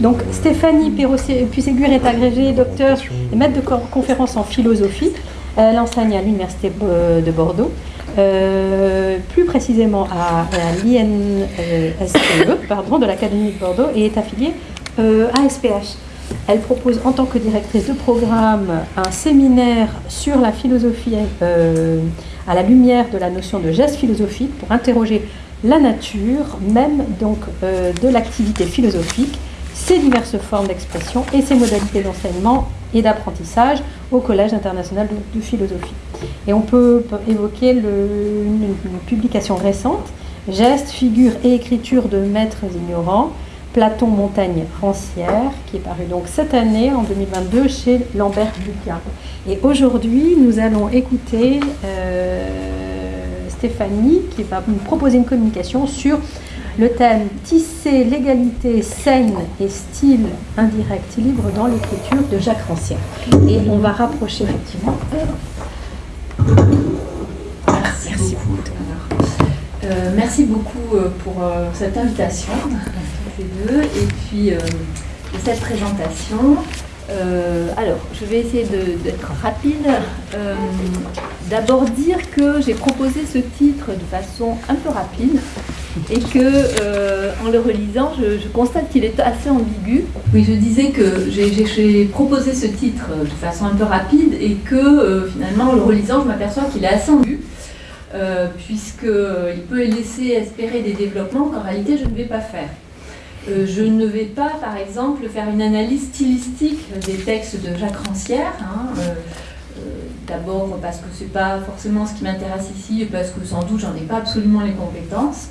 Donc Stéphanie Puisségur est agrégée docteur et maître de conférence en philosophie. Elle enseigne à l'Université de Bordeaux, euh, plus précisément à, l'INSPE pardon, de l'Académie de Bordeaux et est affiliée euh, à SPH. Elle propose en tant que directrice de programme un séminaire sur la philosophie euh, à la lumière de la notion de geste philosophique pour interroger la nature même donc de l'activité philosophique ses diverses formes d'expression et ses modalités d'enseignement et d'apprentissage au Collège international de, philosophie. Et on peut évoquer une, publication récente, Gestes, figures et écriture de maîtres ignorants, Platon, Montaigne, Rancière, qui est paru donc cette année, en 2022, chez Lambert Lucas. Et aujourd'hui, nous allons écouter euh, Stéphanie, qui va nous proposer une communication sur le thème Tisser l'égalité saine et style indirect libre dans l'écriture de Jacques Rancière. Et on va rapprocher effectivement. Merci, beaucoup. Euh, merci beaucoup euh, pour euh, cette invitation, et puis cette présentation. Euh, alors, je vais essayer d'être rapide. Euh, d'abord dire que j'ai proposé ce titre de façon un peu rapide et que, euh, en le relisant, je, constate qu'il est assez ambigu. Oui, je disais que j'ai proposé ce titre de façon un peu rapide et que, finalement, en le relisant, je m'aperçois qu'il est assez ambigu. puisqu'il peut laisser espérer des développements qu'en réalité je ne vais pas faire. Euh, je ne vais pas, par exemple, faire une analyse stylistique des textes de Jacques Rancière. Hein, euh, euh, d'abord parce que ce n'est pas forcément ce qui m'intéresse ici et parce que sans doute j'en ai pas absolument les compétences.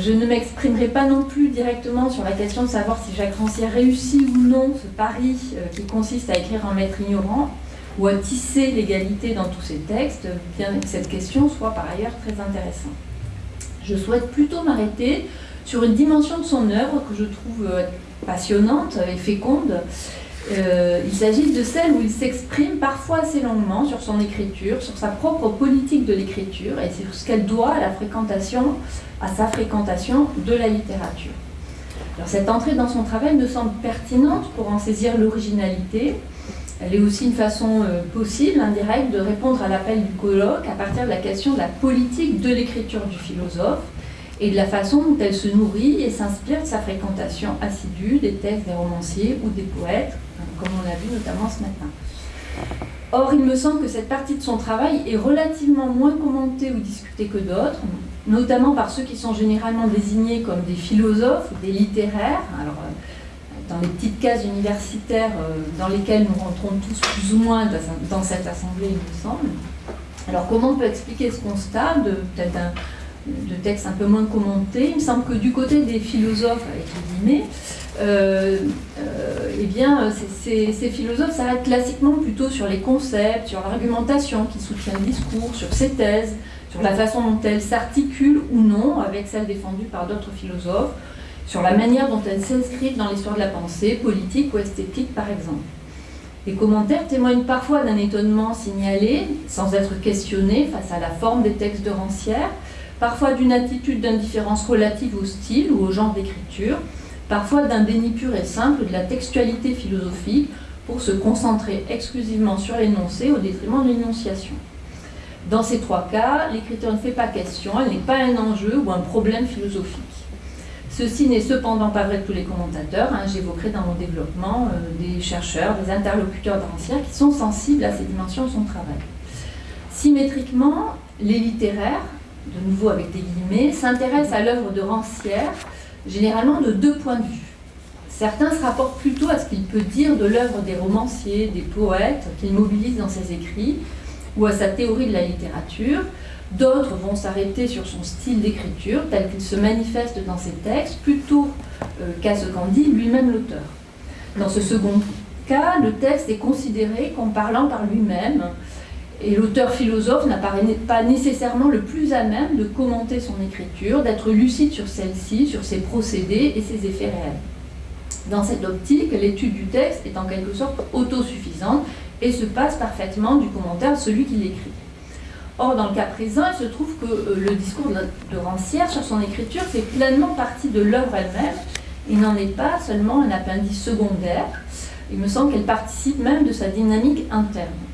Je ne m'exprimerai pas non plus directement sur la question de savoir si Jacques Rancière réussit ou non ce pari qui consiste à écrire en maître ignorant ou à tisser l'égalité dans tous ses textes, bien que cette question soit par ailleurs très intéressante. Je souhaite plutôt m'arrêter sur une dimension de son œuvre que je trouve euh, passionnante et féconde. Euh, il s'agit de celle où il s'exprime parfois assez longuement sur son écriture, sur sa propre politique de l'écriture et sur ce qu'elle doit à la fréquentation, à sa fréquentation de la littérature. Cette entrée dans son travail me semble pertinente pour en saisir l'originalité. Elle est aussi une façon euh, possible, indirecte, de répondre à l'appel du colloque à partir de la question de la politique de l'écriture du philosophe, et de la façon dont elle se nourrit et s'inspire de sa fréquentation assidue des textes des romanciers ou des poètes, comme on l'a vu notamment ce matin. Or, il me semble que cette partie de son travail est relativement moins commentée ou discutée que d'autres, notamment par ceux qui sont généralement désignés comme des philosophes ou des littéraires. Alors, euh, dans les petites cases universitaires euh, dans lesquelles nous rentrons tous plus ou moins dans cette assemblée, il me semble. Alors, comment on peut expliquer ce constat de peut-être un, de textes un peu moins commentés. Il me semble que du côté des philosophes, avec euh, euh, eh bien, ces, philosophes s'arrêtent classiquement plutôt sur les concepts, sur l'argumentation qui soutient le discours, sur ses thèses, sur la façon dont elles s'articulent ou non avec celles défendues par d'autres philosophes, sur la manière dont elles s'inscrivent dans l'histoire de la pensée, politique ou esthétique par exemple. Les commentaires témoignent parfois d'un étonnement signalé, sans être questionné face à la forme des textes de Rancière, parfois d'une attitude d'indifférence relative au style ou au genre d'écriture, parfois d'un déni pur et simple de la textualité philosophique pour se concentrer exclusivement sur l'énoncé au détriment de l'énonciation. Dans ces trois cas, l'écriture ne fait pas question, elle n'est pas un enjeu ou un problème philosophique. Ceci n'est cependant pas vrai de tous les commentateurs. Hein, J'évoquerai dans mon développement euh, des chercheurs, des interlocuteurs d'anciens qui sont sensibles à ces dimensions de son travail. Symétriquement, les littéraires, de nouveau avec des guillemets, s'intéresse à l'œuvre de Rancière, généralement de deux points de vue. Certains se rapportent plutôt à ce qu'il peut dire de l'œuvre des romanciers, des poètes qu'il mobilise dans ses écrits, ou à sa théorie de la littérature. D'autres vont s'arrêter sur son style d'écriture, tel qu'il se manifeste dans ses textes, plutôt euh, qu'à ce qu'en dit lui-même l'auteur. Dans ce second cas, le texte est considéré comme parlant par lui-même, Et l'auteur philosophe n'apparaît pas nécessairement le plus à même de commenter son écriture, d'être lucide sur celle-ci, sur ses procédés et ses effets réels. Dans cette optique, l'étude du texte est en quelque sorte autosuffisante et se passe parfaitement du commentaire de celui qui l'écrit. Or, dans le cas présent, il se trouve que euh, le discours de Rancière sur son écriture fait pleinement partie de l'œuvre elle-même. Il n'en est pas seulement un appendice secondaire. Il me semble qu'elle participe même de sa dynamique interne.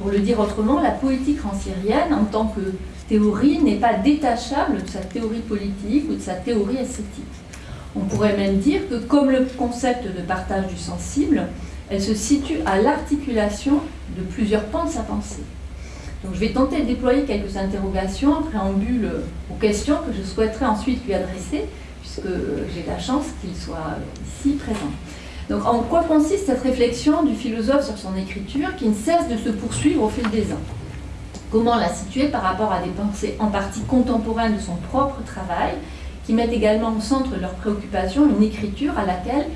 Pour le dire autrement, la poétique ranciérienne, en tant que théorie, n'est pas détachable de sa théorie politique ou de sa théorie esthétique. On pourrait même dire que, comme le concept de partage du sensible, elle se situe à l'articulation de plusieurs pans de sa pensée. Donc je vais tenter de déployer quelques interrogations en préambule aux questions que je souhaiterais ensuite lui adresser, puisque j'ai la chance qu'il soit ici présent. Donc en quoi consiste cette réflexion du philosophe sur son écriture qui ne cesse de se poursuivre au fil des ans? Comment la situer par rapport à des pensées en partie contemporaines de son propre travail, qui mettent également au centre de leurs préoccupations une écriture à laquelle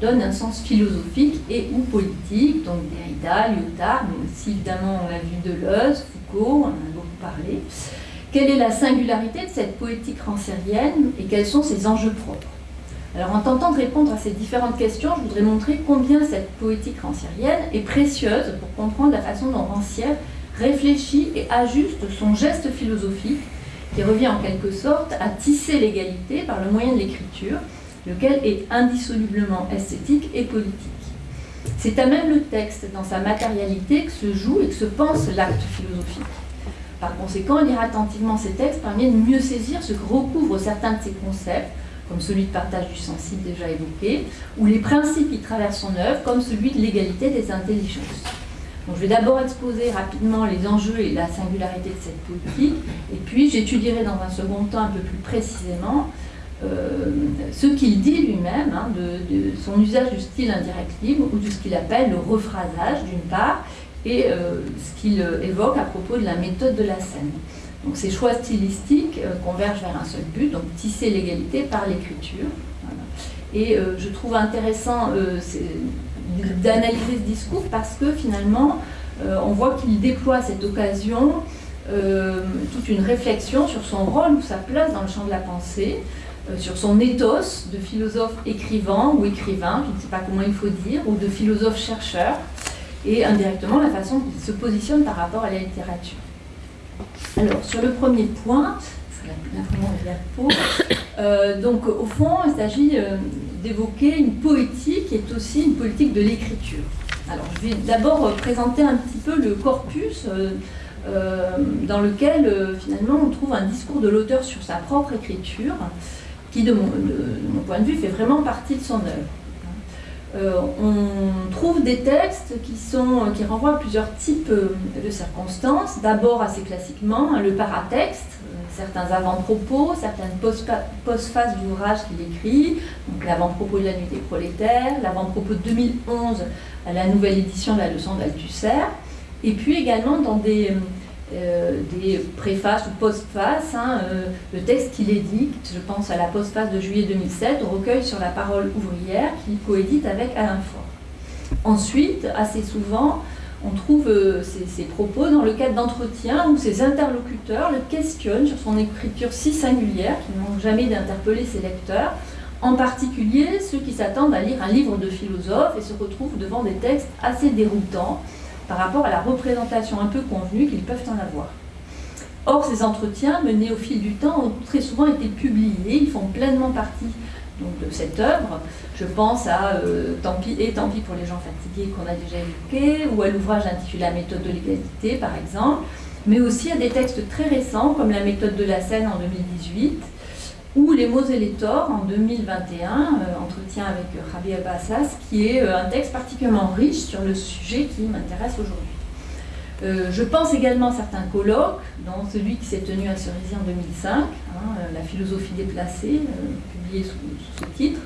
donne un sens philosophique et ou politique, donc Derrida, Lyotard, mais aussi évidemment on l'a vu Deleuze, Foucault, on en a beaucoup parlé. Quelle est la singularité de cette poétique ranciérienne et quels sont ses enjeux propres? Alors en tentant de répondre à ces différentes questions, je voudrais montrer combien cette poétique ranciérienne est précieuse pour comprendre la façon dont Rancière réfléchit et ajuste son geste philosophique qui revient en quelque sorte à tisser l'égalité par le moyen de l'écriture lequel est indissolublement esthétique et politique. C'est à même le texte, dans sa matérialité, que se joue et que se pense l'acte philosophique. Par conséquent, lire attentivement ces textes permet de mieux saisir ce que recouvrent certains de ces concepts, comme celui de partage du sensible déjà évoqué, ou les principes qui traversent son œuvre, comme celui de l'égalité des intelligences. Donc, je vais d'abord exposer rapidement les enjeux et la singularité de cette politique, et puis j'étudierai dans un second temps un peu plus précisément euh, ce qu'il dit lui-même hein, de, son usage du style indirect libre ou de ce qu'il appelle le rephrasage d'une part et euh, ce qu'il euh, évoque à propos de la méthode de la scène. Donc ces choix stylistiques convergent vers un seul but, donc tisser l'égalité par l'écriture. Et je trouve intéressant d'analyser ce discours parce que finalement on voit qu'il déploie cette occasion toute une réflexion sur son rôle ou sa place dans le champ de la pensée, euh, sur son éthos de philosophe écrivain ou écrivain, je ne sais pas comment il faut dire, ou de philosophe chercheur, et indirectement la façon qu'il se positionne par rapport à la littérature. Alors, sur le premier point, euh, donc au fond, il s'agit euh, d'évoquer une poétique qui est aussi une politique de l'écriture. Alors, je vais d'abord présenter un petit peu le corpus dans lequel finalement on trouve un discours de l'auteur sur sa propre écriture, qui, de mon, point de vue, fait vraiment partie de son œuvre. Euh, on trouve des textes qui, sont, qui renvoient à plusieurs types euh, de circonstances. D'abord, assez classiquement, le paratexte, euh, certains avant-propos, certaines postphases d'ouvrage qu'il écrit, l'avant-propos de la nuit des prolétaires, l'avant-propos de 2011 à la nouvelle édition de la leçon d'Althusser, et puis également dans des euh, des préfaces ou postfaces, hein, euh, le texte qu'il édite, je pense à la postface de juillet 2007, au recueil sur la parole ouvrière qu'il coédite avec Alain Faure. Ensuite, assez souvent, on trouve euh, propos dans le cadre d'entretiens où ses interlocuteurs le questionnent sur son écriture si singulière qu'il manque jamais d'interpeller ses lecteurs, en particulier ceux qui s'attendent à lire un livre de philosophe et se retrouvent devant des textes assez déroutants, par rapport à la représentation un peu convenue qu'ils peuvent en avoir. Or, ces entretiens, menés au fil du temps, ont très souvent été publiés, ils font pleinement partie donc, de cette œuvre. Je pense à euh, Tant pis et Tant pis pour les gens fatigués qu'on a déjà évoqué, ou à l'ouvrage intitulé La méthode de l'égalité, par exemple, mais aussi à des textes très récents, comme La méthode de la scène en 2018, ou Les mots et les torts en 2021, euh, entretien avec Rabi Abassas, qui est euh, un texte particulièrement riche sur le sujet qui m'intéresse aujourd'hui. Euh, je pense également à certains colloques, dont celui qui s'est tenu à Cerisy en 2005, hein, La philosophie déplacée, publié sous, ce titre,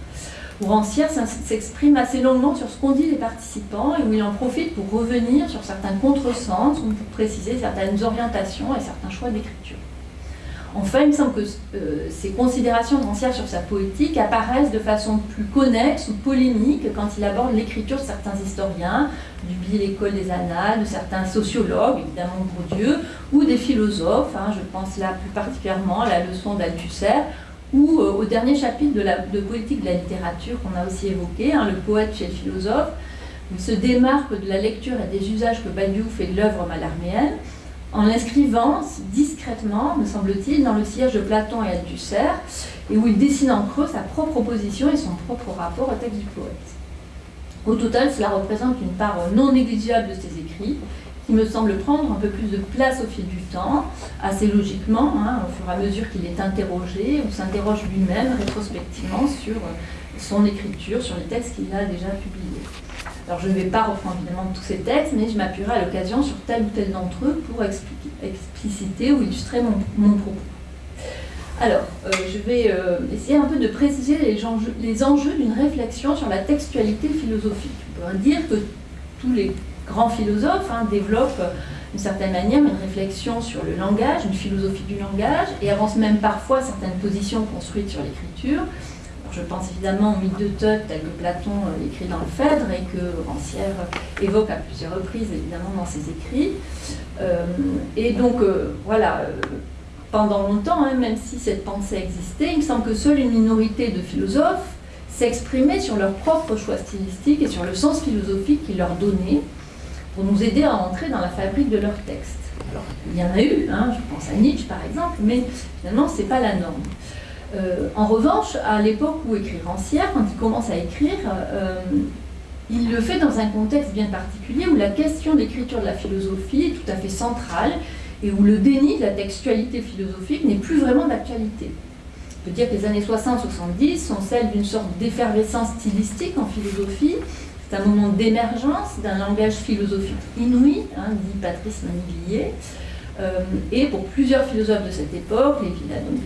où Rancière s'exprime assez longuement sur ce qu'ont dit les participants et où il en profite pour revenir sur certains contresens ou pour préciser certaines orientations et certains choix d'écriture. Enfin, il me semble que euh, ces considérations de sur sa poétique apparaissent de façon plus connexe ou polémique quand il aborde l'écriture de certains historiens, du biais l'école des annales, de certains sociologues, évidemment Bourdieu, ou des philosophes. Hein. je pense là plus particulièrement à la leçon d'Althusser, ou euh, au dernier chapitre de, la, de Poétique de la littérature qu'on a aussi évoqué, hein, le poète chez le philosophe, il se démarque de la lecture et des usages que Badiou fait de l'œuvre malarméenne en l'inscrivant discrètement, me semble-t-il, dans le siège de Platon et Althusser, et où il dessine en creux sa propre opposition et son propre rapport au texte du poète. Au total, cela représente une part non négligeable de ses écrits, qui me semble prendre un peu plus de place au fil du temps, assez logiquement, hein, au fur et à mesure qu'il est interrogé ou s'interroge lui-même rétrospectivement sur son écriture, sur les textes qu'il a déjà publiés. Alors je ne vais pas reprendre évidemment tous ces textes, mais je m'appuierai à l'occasion sur tel ou tel d'entre eux pour expliciter ou illustrer mon, propos. Alors, euh, je vais euh, essayer un peu de préciser les enjeux, d'une réflexion sur la textualité philosophique. On pourrait dire que tous les grands philosophes hein, développent d'une certaine manière une réflexion sur le langage, une philosophie du langage, et avancent même parfois certaines positions construites sur l'écriture. Je pense évidemment au mythe de Thoth tel que Platon euh, écrit dans le Phèdre et que Rancière évoque à plusieurs reprises évidemment dans ses écrits. Euh, et donc euh, voilà, pendant longtemps, hein, même si cette pensée existait, il me semble que seule une minorité de philosophes s'exprimaient sur leur propre choix stylistique et sur le sens philosophique qu'ils leur donnaient pour nous aider à entrer dans la fabrique de leurs textes. Alors, il y en a eu, hein, je pense à Nietzsche par exemple, mais finalement, ce n'est pas la norme. Euh, en revanche, à l'époque où écrit Rancière, quand il commence à écrire, euh, il le fait dans un contexte bien particulier où la question d'écriture de la philosophie est tout à fait centrale et où le déni de la textualité philosophique n'est plus vraiment d'actualité. On peut dire que les années 60-70 sont celles d'une sorte d'effervescence stylistique en philosophie. C'est un moment d'émergence d'un langage philosophique inouï, hein, dit Patrice Manivillier, euh, et pour plusieurs philosophes de cette époque,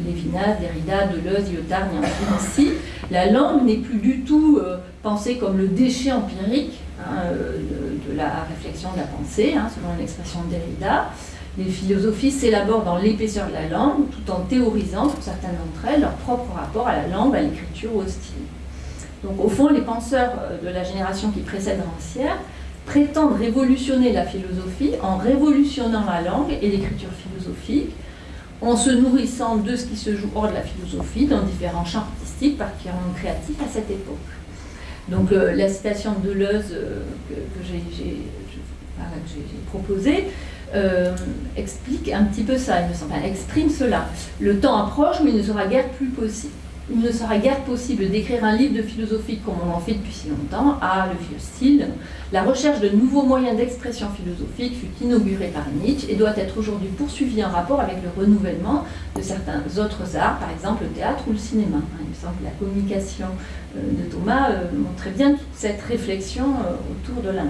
Lévinas, Derrida, Deleuze, Lyotard, ainsi, la langue n'est plus du tout euh, pensée comme le déchet empirique hein, euh, de, la réflexion de la pensée, hein, selon l'expression de Derrida. Les philosophies s'élaborent dans l'épaisseur de la langue, tout en théorisant, pour certaines d'entre elles, leur propre rapport à la langue, à l'écriture ou au style. Donc au fond, les penseurs de la génération qui précède Rancière prétendent révolutionner la philosophie en révolutionnant la langue et l'écriture philosophique, en se nourrissant de ce qui se joue hors de la philosophie, dans différents champs artistiques, particulièrement créatifs à cette époque. Donc euh, la citation de Deleuze euh, que, j'ai proposée euh, explique un petit peu ça, il me semble, exprime cela. Le temps approche où il ne sera guère plus possible il ne sera guère possible d'écrire un livre de philosophie comme on en fait depuis si longtemps, à le vieux style. La recherche de nouveaux moyens d'expression philosophique fut inaugurée par Nietzsche et doit être aujourd'hui poursuivie en rapport avec le renouvellement de certains autres arts, par exemple le théâtre ou le cinéma. Il me semble que la communication euh, de Thomas euh, montrait bien cette réflexion euh, autour de la.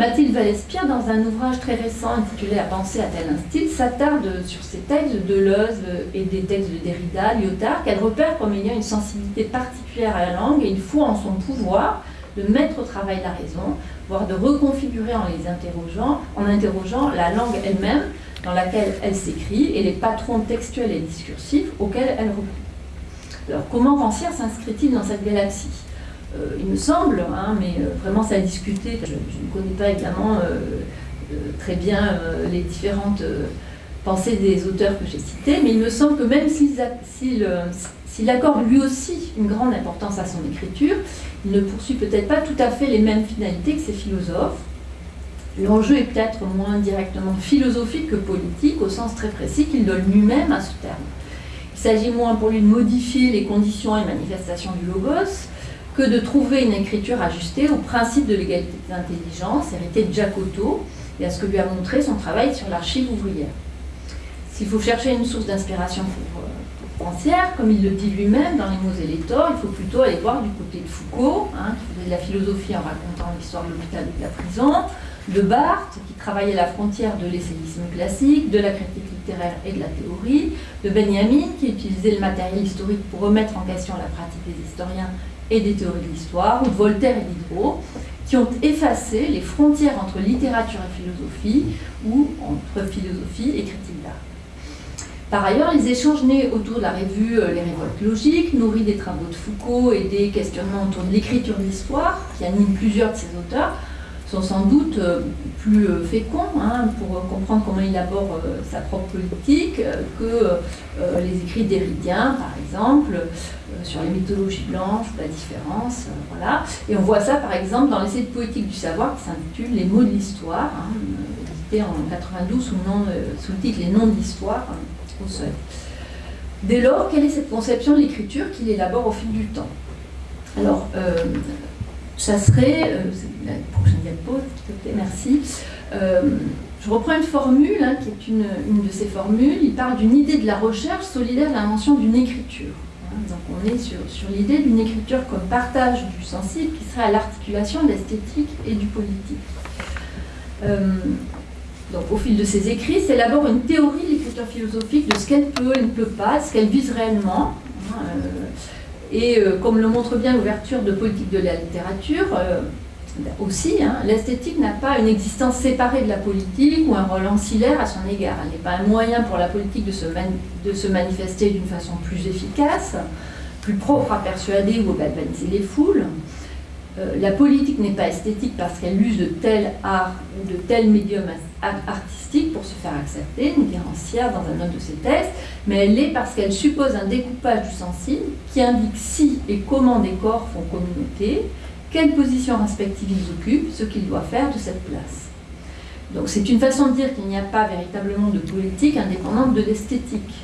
Mathilde Valespierre, dans un ouvrage très récent intitulé À penser à tel un s'attarde sur ces textes de Deleuze et des textes de Derrida, Lyotard, qu'elle repère comme ayant une sensibilité particulière à la langue et une foi en son pouvoir de mettre au travail la raison, voire de reconfigurer en les interrogeant, en interrogeant la langue elle-même dans laquelle elle s'écrit et les patrons textuels et discursifs auxquels elle répond. Alors comment Rancière s'inscrit-il dans cette galaxie? Il me semble, hein, mais euh, vraiment ça a discuté. Je, ne connais pas évidemment euh, très bien les différentes pensées des auteurs que j'ai cités, mais il me semble que même s'il accorde lui aussi une grande importance à son écriture, il ne poursuit peut-être pas tout à fait les mêmes finalités que ses philosophes. L'enjeu est peut-être moins directement philosophique que politique, au sens très précis qu'il donne lui-même à ce terme. Il s'agit moins pour lui de modifier les conditions et manifestations du logos, que de trouver une écriture ajustée au principe de l'égalité d'intelligence hérité de Jacoto et à ce que lui a montré son travail sur l'archive ouvrière. S'il faut chercher une source d'inspiration pour, euh, Rancière, comme il le dit lui-même dans Les mots et les torts, il faut plutôt aller voir du côté de Foucault, hein, qui faisait de la philosophie en racontant l'histoire de l'hôpital et de la prison, de Barthes, qui travaillait la frontière de l'essayisme classique, de la critique littéraire et de la théorie, de Benjamin, qui utilisait le matériel historique pour remettre en question la pratique des historiens et des théories de l'histoire, de Voltaire et Diderot, qui ont effacé les frontières entre littérature et philosophie, ou entre philosophie et critique d'art. Par ailleurs, les échanges nés autour de la revue Les Révoltes Logiques, nourris des travaux de Foucault et des questionnements autour de l'écriture de l'histoire, qui animent plusieurs de ses auteurs, sont sans doute euh, plus euh, féconds hein, pour comprendre comment il aborde euh, sa propre politique que les écrits d'Héridien, par exemple, sur les mythologies blanches, la différence, voilà. Et on voit ça, par exemple, dans l'essai de poétique du savoir qui s'intitule Les mots de l'histoire, hein, édité en 92 sous le, titre Les noms de l'histoire au seuil. Dès lors, quelle est cette conception de l'écriture qu'il élabore au fil du temps? Alors, ça serait, euh, la prochaine diapo, merci. Euh, je reprends une formule hein, qui est une, de ces formules. Il parle d'une idée de la recherche solidaire de l'invention d'une écriture. Hein, donc on est sur, sur l'idée d'une écriture comme partage du sensible qui serait à l'articulation de l'esthétique et du politique. Euh, donc au fil de ses écrits, s'élabore une théorie de l'écriture philosophique de ce qu'elle peut et ne peut pas, ce qu'elle vise réellement. Hein, et euh, comme le montre bien l'ouverture de politique de la littérature, euh, aussi, hein, l'esthétique n'a pas une existence séparée de la politique ou un rôle ancillaire à son égard. Elle n'est pas un moyen pour la politique de se, de se manifester d'une façon plus efficace, plus propre à persuader ou à galvaniser les foules. Euh, la politique n'est pas esthétique parce qu'elle use de tel art ou de tel médium artistique pour se faire accepter, dit Rancière dans un autre de ses textes, mais elle l'est parce qu'elle suppose un découpage du sensible qui indique si et comment des corps font communauté, quelle position respective ils occupent, ce qu'ils doivent faire de cette place. Donc c'est une façon de dire qu'il n'y a pas véritablement de politique indépendante de l'esthétique.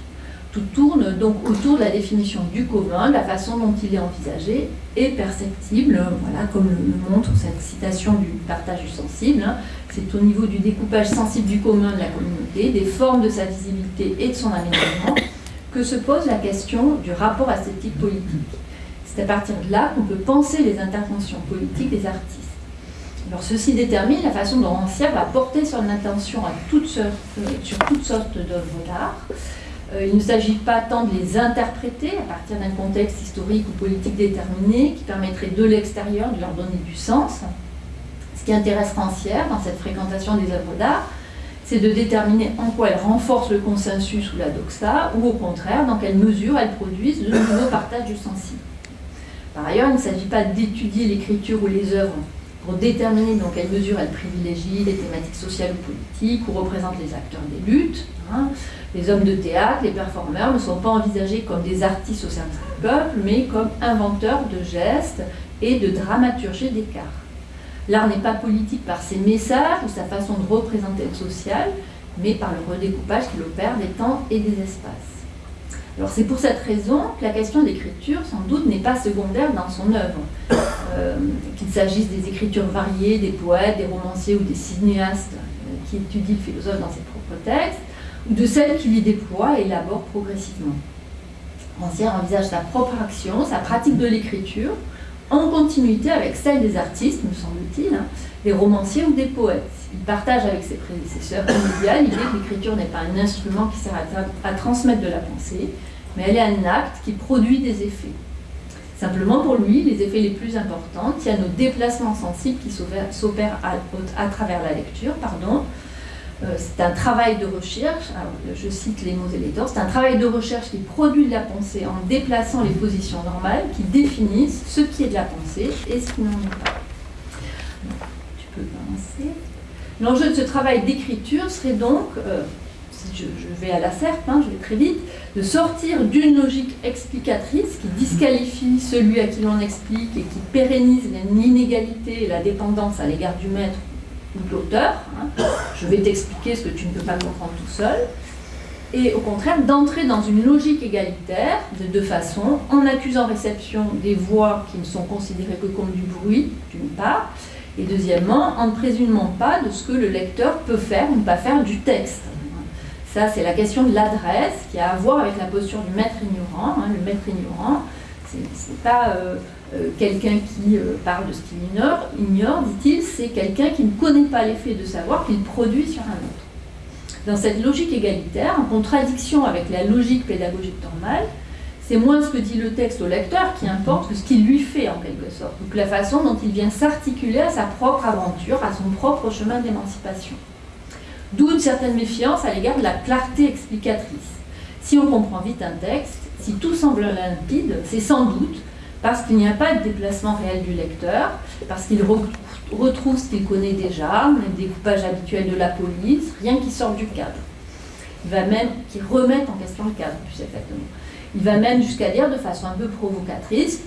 Tout tourne donc autour de la définition du commun, de la façon dont il est envisagé et perceptible, voilà, comme le montre cette citation du partage du sensible. Hein. C'est au niveau du découpage sensible du commun de la communauté, des formes de sa visibilité et de son aménagement, que se pose la question du rapport esthétique politique. C'est à partir de là qu'on peut penser les interventions politiques des artistes. Alors ceci détermine la façon dont Rancière va porter son attention euh, sur toutes sortes d'œuvres d'art, il ne s'agit pas tant de les interpréter à partir d'un contexte historique ou politique déterminé qui permettrait de l'extérieur de leur donner du sens. Ce qui intéresse Rancière dans cette fréquentation des œuvres d'art, c'est de déterminer en quoi elles renforcent le consensus ou la doxa, ou au contraire, dans quelle mesure elles produisent de nouveaux partages du sensible. Par ailleurs, il ne s'agit pas d'étudier l'écriture ou les œuvres pour déterminer dans quelle mesure elles privilégient les thématiques sociales ou politiques ou représentent les acteurs des luttes. Hein. Les hommes de théâtre, les performeurs ne sont pas envisagés comme des artistes au service du peuple, mais comme inventeurs de gestes et de dramaturgie d'écart. L'art n'est pas politique par ses messages ou sa façon de représenter le social, mais par le redécoupage qu'il opère des temps et des espaces. Alors c'est pour cette raison que la question d'écriture, sans doute, n'est pas secondaire dans son œuvre. Euh, qu'il s'agisse des écritures variées, des poètes, des romanciers ou des cinéastes euh, qui étudient le philosophe dans ses propres textes, ou de celle qui les déploie et élabore progressivement. Rancière envisage sa propre action, sa pratique de l'écriture, en continuité avec celle des artistes, me semble-t-il, hein, des romanciers ou des poètes. Il partage avec ses prédécesseurs l'idée que l'écriture n'est pas un instrument qui sert à, transmettre de la pensée, mais elle est un acte qui produit des effets. Simplement pour lui, les effets les plus importants tiennent aux déplacements sensibles qui s'opèrent à, travers la lecture, euh, c'est un travail de recherche, je cite les mots et les torts, c'est un travail de recherche qui produit de la pensée en déplaçant les positions normales qui définissent ce qui est de la pensée et ce qui n'en est pas. Tu peux avancer. L'enjeu de ce travail d'écriture serait donc, euh, si je, vais à la serpe, hein, je vais très vite, de sortir d'une logique explicatrice qui disqualifie celui à qui l'on explique et qui pérennise l'inégalité et la dépendance à l'égard du maître de l'auteur. Hein. Je vais t'expliquer ce que tu ne peux pas comprendre tout seul. Et au contraire, d'entrer dans une logique égalitaire de deux façons, en accusant réception des voix qui ne sont considérées que comme du bruit, d'une part, et deuxièmement, en ne présumant pas de ce que le lecteur peut faire ou ne pas faire du texte. Ça, c'est la question de l'adresse qui a à voir avec la posture du maître ignorant. Hein. Le maître ignorant, c'est pas euh, euh, quelqu'un qui euh, parle de ce qu'il ignore, ignore dit-il, c'est quelqu'un qui ne connaît pas l'effet de savoir qu'il produit sur un autre. Dans cette logique égalitaire, en contradiction avec la logique pédagogique normale, c'est moins ce que dit le texte au lecteur qui importe que ce qu'il lui fait en quelque sorte, donc la façon dont il vient s'articuler à sa propre aventure, à son propre chemin d'émancipation. D'où une certaine méfiance à l'égard de la clarté explicatrice Si on comprend vite un texte, si tout semble limpide, c'est sans doute parce qu'il n'y a pas de déplacement réel du lecteur, parce qu'il retrouve ce qu'il connaît déjà, les découpages habituels de la police, rien qui sort du cadre. Il va même, qui remette en question le cadre, plus exactement. Il va même jusqu'à dire de façon un peu provocatrice,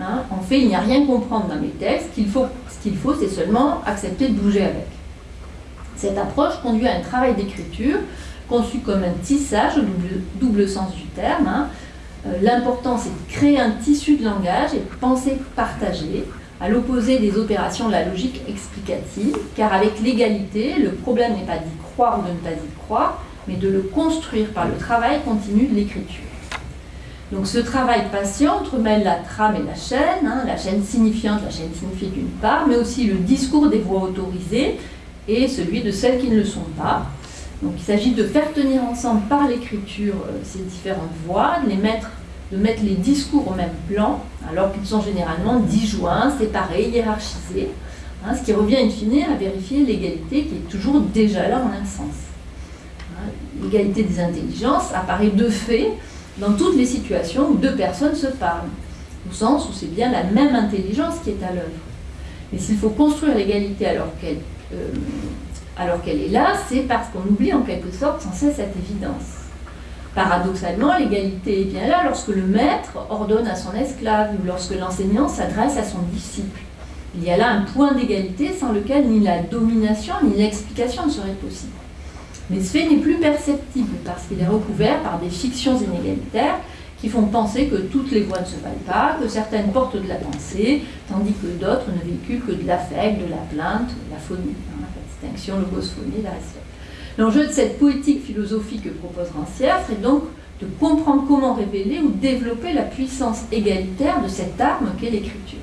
hein, en fait, il n'y a rien à comprendre dans mes textes, ce qu'il faut, c'est seulement accepter de bouger avec. Cette approche conduit à un travail d'écriture conçu comme un tissage au double, sens du terme. Hein. Euh, l'important, c'est de créer un tissu de langage et de penser partagée, à l'opposé des opérations de la logique explicative, car avec l'égalité, le problème n'est pas d'y croire ou de ne pas y croire, mais de le construire par le travail continu de l'écriture. Donc ce travail patient entremêle la trame et la chaîne, hein, la chaîne signifiante, la chaîne signifiée d'une part, mais aussi le discours des voix autorisées et celui de celles qui ne le sont pas. Donc il s'agit de faire tenir ensemble par l'écriture euh, ces différentes voix, de, mettre les discours au même plan, alors qu'ils sont généralement disjoints, séparés, hiérarchisés, hein, ce qui revient in fine à vérifier l'égalité qui est toujours déjà là en un sens. Hein, l'égalité des intelligences apparaît de fait dans toutes les situations où deux personnes se parlent, au sens où c'est bien la même intelligence qui est à l'œuvre. Mais s'il faut construire l'égalité alors qu'elle euh, alors qu'elle est là, c'est parce qu'on oublie en quelque sorte sans cesse cette évidence. Paradoxalement, l'égalité est bien là lorsque le maître ordonne à son esclave ou lorsque l'enseignant s'adresse à son disciple. Il y a là un point d'égalité sans lequel ni la domination ni l'explication ne seraient possibles. Mais ce fait n'est plus perceptible parce qu'il est recouvert par des fictions inégalitaires qui font penser que toutes les voix ne se valent pas, que certaines portent de la pensée, tandis que d'autres ne véhiculent que de l'affect, de la plainte, de la phonie, hein, la distinction, logophonie, la respect. L'enjeu de cette poétique philosophique que propose Rancière serait donc de comprendre comment révéler ou développer la puissance égalitaire de cette arme qu'est l'écriture.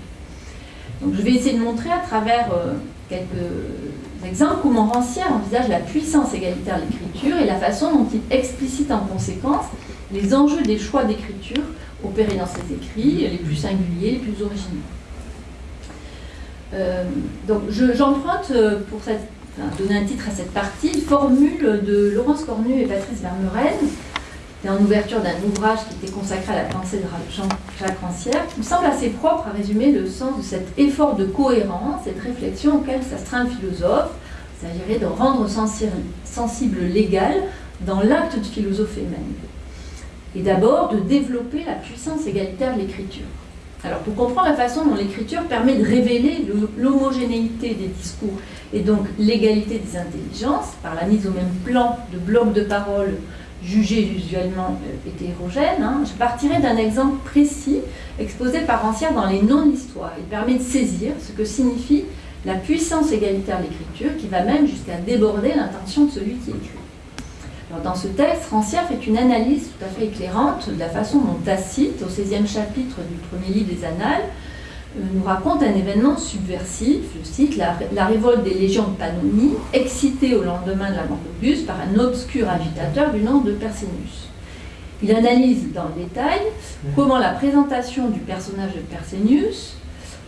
Donc je vais essayer de montrer à travers euh, quelques exemples comment Rancière envisage la puissance égalitaire de l'écriture et la façon dont il explicite en conséquence les enjeux des choix d'écriture opérés dans ses écrits, les plus singuliers, les plus originaux. Euh, donc j'emprunte euh, pour donner un titre à cette partie formule de Laurence Cornu et Patrice Vermeuren, en ouverture d'un ouvrage qui était consacré à la pensée de Jean-Jacques Rancière, me semble assez propre à résumer le sens de cet effort de cohérence, cette réflexion auquel s'astreint le philosophe. Il s'agirait de rendre sensible l'égal dans l'acte de philosophie même et d'abord de développer la puissance égalitaire de l'écriture. Alors pour comprendre la façon dont l'écriture permet de révéler l'homogénéité des discours et donc l'égalité des intelligences par la mise au même plan de blocs de paroles jugés usuellement euh, hétérogènes, hein, je partirai d'un exemple précis exposé par Ancien dans les noms d'histoire. Il permet de saisir ce que signifie la puissance égalitaire de l'écriture qui va même jusqu'à déborder l'intention de celui qui écrit dans ce texte, Rancière fait une analyse tout à fait éclairante de la façon dont Tacite, au 16e chapitre du premier livre des Annales, nous raconte un événement subversif, je cite, la, révolte des légions de Pannonie, excitée au lendemain de la mort d'Auguste par un obscur agitateur du nom de Persénius. Il analyse dans le détail comment la présentation du personnage de Persénius,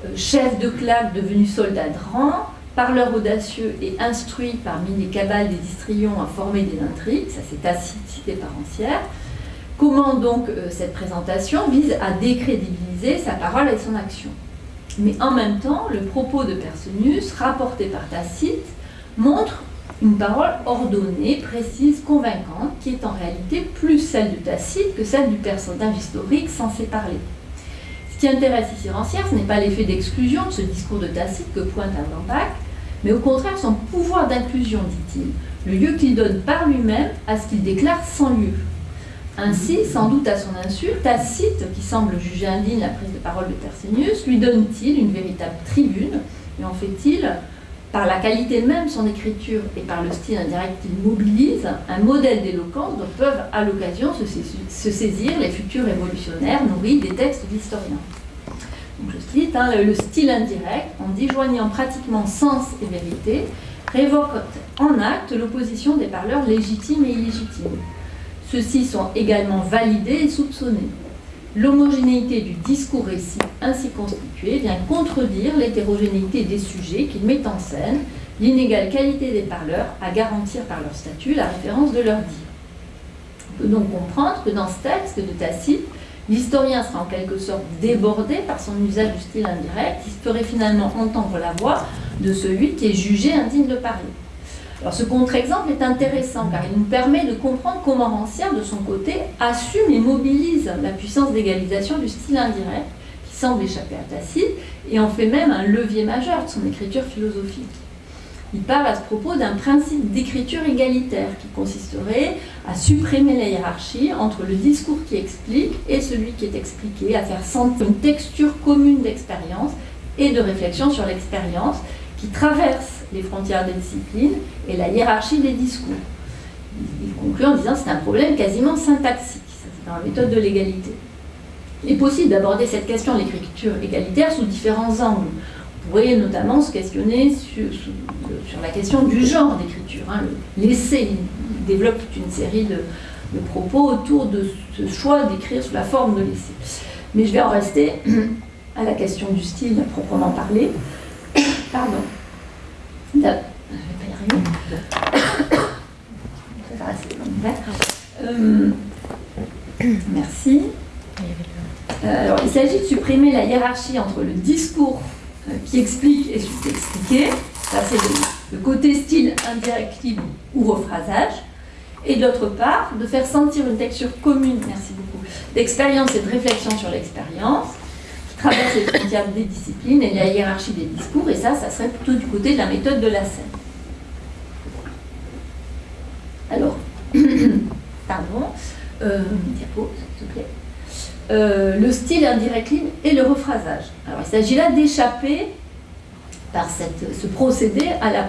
euh, chef de claque devenu soldat de rang, parleur audacieux et instruit parmi les cabales des histrions à former des intrigues, ça c'est cité par Ancière. Comment donc euh, cette présentation vise à décrédibiliser sa parole et son action Mais en même temps, le propos de Personius, rapporté par Tacite, montre une parole ordonnée, précise, convaincante, qui est en réalité plus celle de Tacite que celle du personnage historique censé parler. Ce qui intéresse ici Rancière, ce n'est pas l'effet d'exclusion de ce discours de Tacite que pointe Avenbach, mais au contraire son pouvoir d'inclusion, dit-il, le lieu qu'il donne par lui-même à ce qu'il déclare sans lieu. Ainsi, sans doute à son insu, Tacite, qui semble juger indigne la prise de parole de Persénius, lui donne-t-il une véritable tribune, et en fait-il, par la qualité même de son écriture et par le style indirect qu'il mobilise, un modèle d'éloquence dont peuvent à l'occasion se saisir les futurs révolutionnaires nourris des textes d'historiens je cite, hein, le style indirect, en déjoignant pratiquement sens et vérité, révoque en acte l'opposition des parleurs légitimes et illégitimes. Ceux-ci sont également validés et soupçonnés. L'homogénéité du discours récit ainsi constitué vient contredire l'hétérogénéité des sujets qu'il met en scène, l'inégale qualité des parleurs à garantir par leur statut la référence de leur dit. On peut donc comprendre que dans ce texte de Tacite, l'historien sera en quelque sorte débordé par son usage du style indirect, il ferait finalement entendre la voix de celui qui est jugé indigne de parler. Ce contre-exemple est intéressant car il nous permet de comprendre comment Rancière, de son côté, assume et mobilise la puissance d'égalisation du style indirect qui semble échapper à Tacite et en fait même un levier majeur de son écriture philosophique. Il parle à ce propos d'un principe d'écriture égalitaire qui consisterait à supprimer la hiérarchie entre le discours qui explique et celui qui est expliqué, à faire sentir une texture commune d'expérience et de réflexion sur l'expérience qui traverse les frontières des disciplines et la hiérarchie des discours. Il conclut en disant que c'est un problème quasiment syntaxique, c'est dans la méthode de l'égalité. Il est possible d'aborder cette question de l'écriture égalitaire sous différents angles. Vous pourriez notamment se questionner sur, la question du genre d'écriture. Hein. L'essai développe une série de, de, propos autour de ce choix d'écrire sous la forme de l'essai. Mais je vais en rester à la question du style proprement parlé. Pardon. Je vais pas y arriver. Merci. Euh, alors, il s'agit de supprimer la hiérarchie entre le discours euh, qui explique et sous-expliqué, ça c'est le, côté style indirectif ou rephrasage, et d'autre part, de faire sentir une texture commune, merci beaucoup, d'expérience et de réflexion sur l'expérience, traverse les frontières des disciplines et la hiérarchie des discours, et ça, ça serait plutôt du côté de la méthode de la scène. Alors, pardon, euh, diapo, s'il te plaît. Euh, le style indirect libre et le rephrasage. Alors il s'agit là d'échapper par cette, ce procédé à la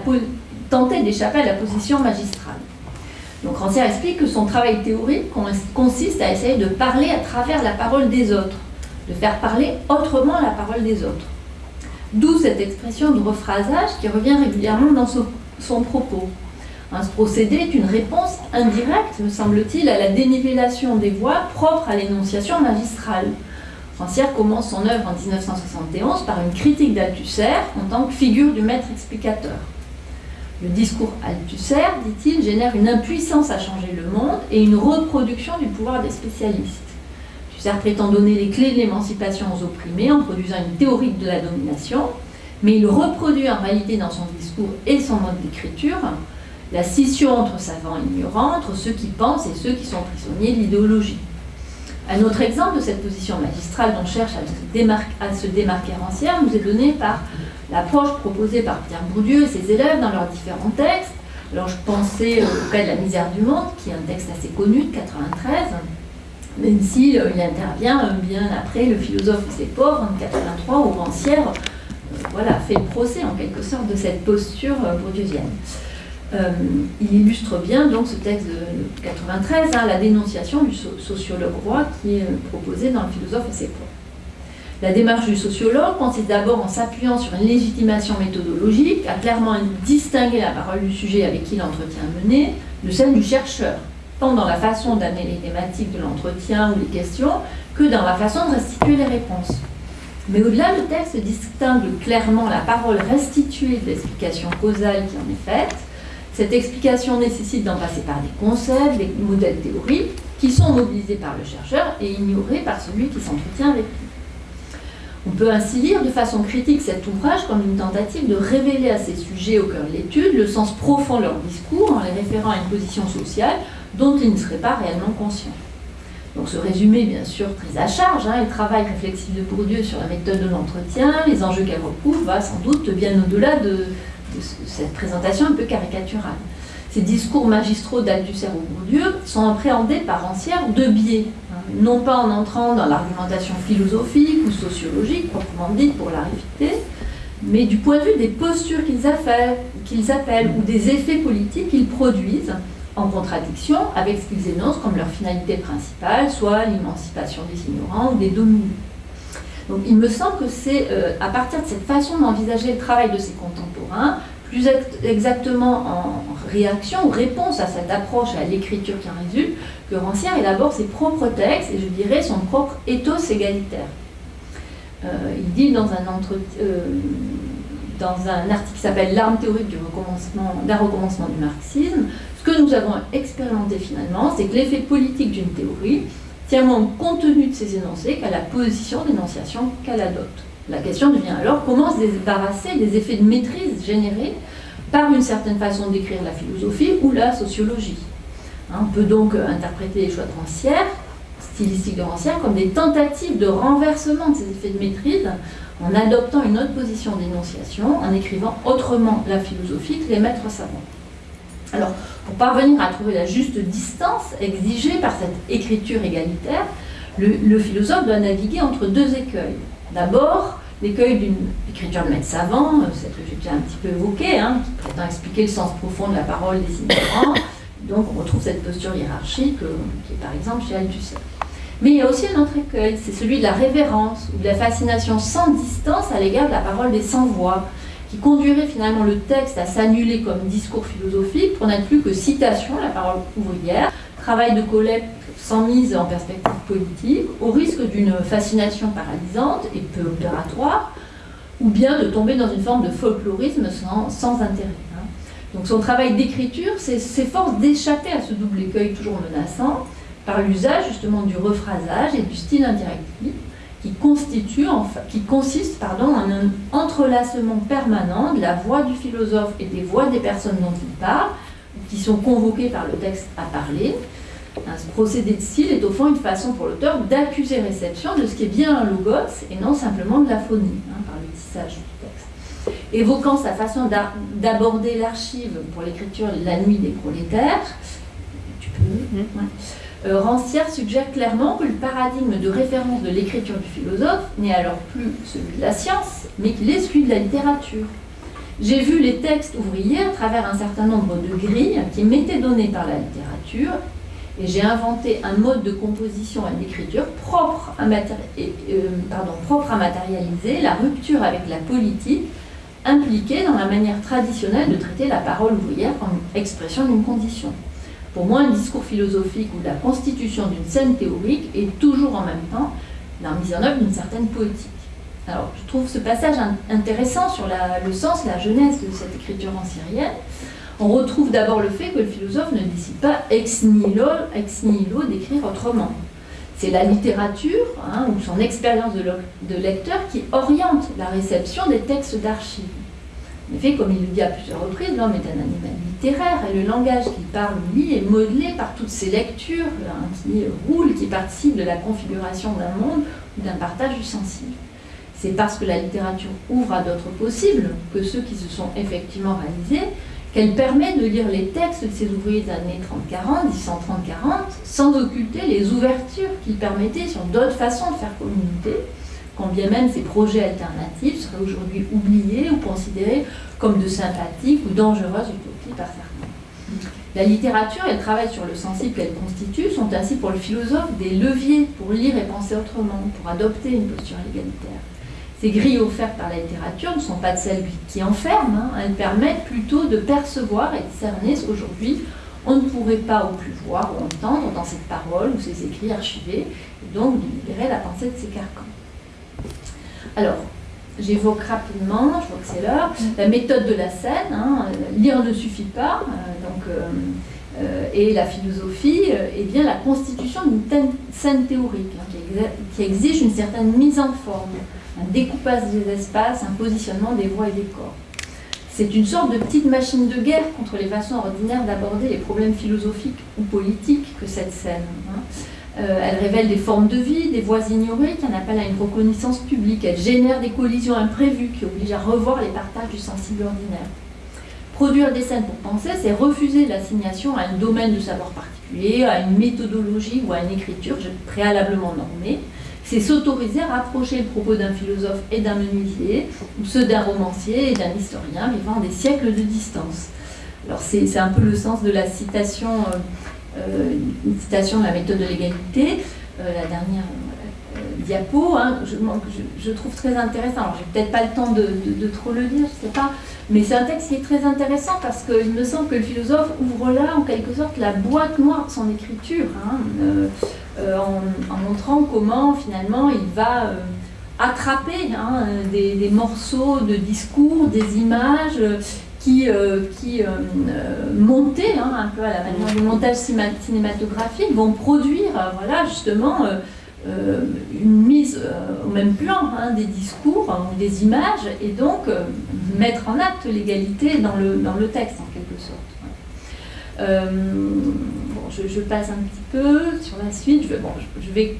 tenter d'échapper à la position magistrale. Donc Rancière explique que son travail théorique consiste à essayer de parler à travers la parole des autres, de faire parler autrement la parole des autres. D'où cette expression de rephrasage qui revient régulièrement dans son propos. Hein, ce procédé est une réponse indirecte, me semble-t-il, à la dénivellation des voix propres à l'énonciation magistrale. Rancière commence son œuvre en 1971 par une critique d'Althusser en tant que figure du maître explicateur. Le discours Althusser, dit-il, génère une impuissance à changer le monde et une reproduction du pouvoir des spécialistes. Althusser prétend donner les clés de l'émancipation aux opprimés en produisant une théorie de la domination, mais il reproduit en réalité dans son discours et son mode d'écriture la scission entre savants et ignorants, entre ceux qui pensent et ceux qui sont prisonniers de l'idéologie. Un autre exemple de cette position magistrale dont cherche à se, démarquer, à nous est donné par l'approche proposée par Pierre Bourdieu et ses élèves dans leurs différents textes. Alors je pensais au cas de La misère du monde, qui est un texte assez connu de 93, même s'il euh, il intervient euh, bien après Le philosophe et ses pauvres en 83, où Rancière euh, voilà, fait le procès en quelque sorte de cette posture bourdieusienne. Il illustre bien donc ce texte de 93, hein, la dénonciation du sociologue roi qui est euh, proposé dans le philosophe et ses points. La démarche du sociologue consiste d'abord en s'appuyant sur une légitimation méthodologique, à clairement distinguer la parole du sujet avec qui l'entretien est mené de celle du chercheur, tant dans la façon d'amener les thématiques de l'entretien ou les questions que dans la façon de restituer les réponses. Mais au-delà, le texte distingue clairement la parole restituée de l'explication causale qui en est faite cette explication nécessite d'en passer par des concepts, des modèles théoriques, qui sont mobilisés par le chercheur et ignorés par celui qui s'entretient avec lui. On peut ainsi lire de façon critique cet ouvrage comme une tentative de révéler à ces sujets au cœur de l'étude le sens profond de leur discours en les référant à une position sociale dont ils ne seraient pas réellement conscients. Donc ce résumé, bien sûr, très à charge, hein, le travail réflexif de Bourdieu sur la méthode de l'entretien, les enjeux qu'elle recouvre, va sans doute bien au-delà de, cette présentation un peu caricaturale. Ces discours magistraux d'Althusser ou Bourdieu sont appréhendés par Rancière de biais, hein, non pas en entrant dans l'argumentation philosophique ou sociologique, proprement dite pour la réfuter, mais du point de vue des postures qu'ils appellent ou des effets politiques qu'ils produisent, en contradiction avec ce qu'ils énoncent comme leur finalité principale, soit l'émancipation des ignorants ou des dominés. Donc il me semble que c'est euh, à partir de cette façon d'envisager le travail de ses contemporains, plus exactement en réaction ou réponse à cette approche à l'écriture qui en résulte, que Rancière élabore ses propres textes et je dirais son propre ethos égalitaire. Euh, il dit dans un, euh, dans un article qui s'appelle L'arme théorique d'un recommencement du marxisme, que nous avons expérimenté finalement, c'est que l'effet politique d'une théorie tient moins au contenu de ses énoncés qu'à la position d'énonciation qu'elle adopte. La question devient alors comment se débarrasser des effets de maîtrise générés par une certaine façon d'écrire la philosophie ou la sociologie. Hein, on peut donc interpréter les choix de Rancière, stylistiques de Rancière, comme des tentatives de renversement de ces effets de maîtrise en adoptant une autre position d'énonciation, en écrivant autrement la philosophie que les maîtres savants. Alors, pour parvenir à trouver la juste distance exigée par cette écriture égalitaire, le, philosophe doit naviguer entre deux écueils. D'abord, l'écueil d'une écriture de maître savant, euh, celle que j'ai déjà un petit peu évoquée, hein, qui prétend expliquer le sens profond de la parole des ignorants. Donc on retrouve cette posture hiérarchique euh, qui est par exemple chez Althusser. Mais il y a aussi un autre écueil, c'est celui de la révérence ou de la fascination sans distance à l'égard de la parole des sans-voix, qui conduirait finalement le texte à s'annuler comme discours philosophique pour n'être plus que citation, la parole ouvrière, travail de collecte sans mise en perspective politique, au risque d'une fascination paralysante et peu opératoire, ou bien de tomber dans une forme de folklorisme sans, intérêt. Hein. Donc son travail d'écriture s'efforce d'échapper à ce double écueil toujours menaçant par l'usage justement du rephrasage et du style indirectif qui, constitue, qui consiste pardon, en un entrelacement permanent de la voix du philosophe et des voix des personnes dont il parle, qui sont convoquées par le texte à parler. Ce procédé de style est au fond une façon pour l'auteur d'accuser réception de ce qui est bien un logos et non simplement de la phonie, hein, par le tissage du texte. Évoquant sa façon d'aborder l'archive pour l'écriture La nuit des prolétaires, tu peux, mm-hmm. Euh, Rancière suggère clairement que le paradigme de référence de l'écriture du philosophe n'est alors plus celui de la science, mais qu'il est celui de la littérature. J'ai vu les textes ouvriers à travers un certain nombre de grilles qui m'étaient données par la littérature, et j'ai inventé un mode de composition et d'écriture propre, euh, propre à matérialiser la rupture avec la politique impliquée dans la manière traditionnelle de traiter la parole ouvrière comme expression d'une condition. Pour moi, un discours philosophique ou la constitution d'une scène théorique est toujours en même temps la mise en œuvre d'une certaine poétique. Alors, je trouve ce passage intéressant sur le sens, la jeunesse de cette écriture ancienne. On retrouve d'abord le fait que le philosophe ne décide pas ex nihilo, ex nihilo d'écrire autrement. C'est la littérature hein, ou son expérience de lecteur qui oriente la réception des textes d'archives. En effet, comme il le dit à plusieurs reprises, l'homme est un animal littéraire et le langage qu'il parle, lui, est modelé par toutes ces lectures qui roulent, qui participent de la configuration d'un monde ou d'un partage du sensible. C'est parce que la littérature ouvre à d'autres possibles que ceux qui se sont effectivement réalisés qu'elle permet de lire les textes de ces ouvriers des années 30-40, 1030-40, sans occulter les ouvertures qu'ils permettaient sur d'autres façons de faire communauté, quand bien même ces projets alternatifs seraient aujourd'hui oubliés ou considérés comme de sympathiques ou dangereuses utopies par certains. La littérature et le travail sur le sensible qu'elle constitue sont ainsi pour le philosophe des leviers pour lire et penser autrement, pour adopter une posture égalitaire. Ces grilles offertes par la littérature ne sont pas de celles qui enferment, hein. elles permettent plutôt de percevoir et de cerner ce qu'aujourd'hui on ne pourrait pas ou plus voir ou entendre dans cette parole ou ces écrits archivés, et donc de libérer la pensée de ces carcans. Alors, j'évoque rapidement, je vois que c'est l'heure, la méthode de la scène. Hein, lire ne suffit pas, euh, donc, euh, euh, et la philosophie est bien la constitution d'une scène théorique hein, qui, exige une certaine mise en forme, un découpage des espaces, un positionnement des voix et des corps. C'est une sorte de petite machine de guerre contre les façons ordinaires d'aborder les problèmes philosophiques ou politiques que cette scène. Hein. Euh, elle révèle des formes de vie, des voies ignorées qui en appellent à une reconnaissance publique. Elle génère des collisions imprévues qui obligent à revoir les partages du sensible ordinaire. Produire des scènes pour penser, c'est refuser l'assignation à un domaine de savoir particulier, à une méthodologie ou à une écriture préalablement normée. C'est s'autoriser à rapprocher le propos d'un philosophe et d'un menuisier, ou ceux d'un romancier et d'un historien vivant des siècles de distance. Alors c'est un peu le sens de la citation euh, une citation de la méthode de l'égalité, euh, la dernière euh, diapo, hein, je, trouve très intéressant. Alors, j'ai peut-être pas le temps de, trop le lire, je sais pas, mais c'est un texte qui est très intéressant parce qu'il me semble que le philosophe ouvre là, en quelque sorte, la boîte noire de son écriture, hein, en, montrant comment, finalement, il va attraper hein, des, morceaux de discours, des images qui, qui montés hein, un peu à la manière du montage cinématographique, vont produire voilà, justement une mise au même plan hein, des discours ou des images et donc mettre en acte l'égalité dans le, dans le texte en quelque sorte. bon, je, passe un petit peu sur la suite. Je, bon, je vais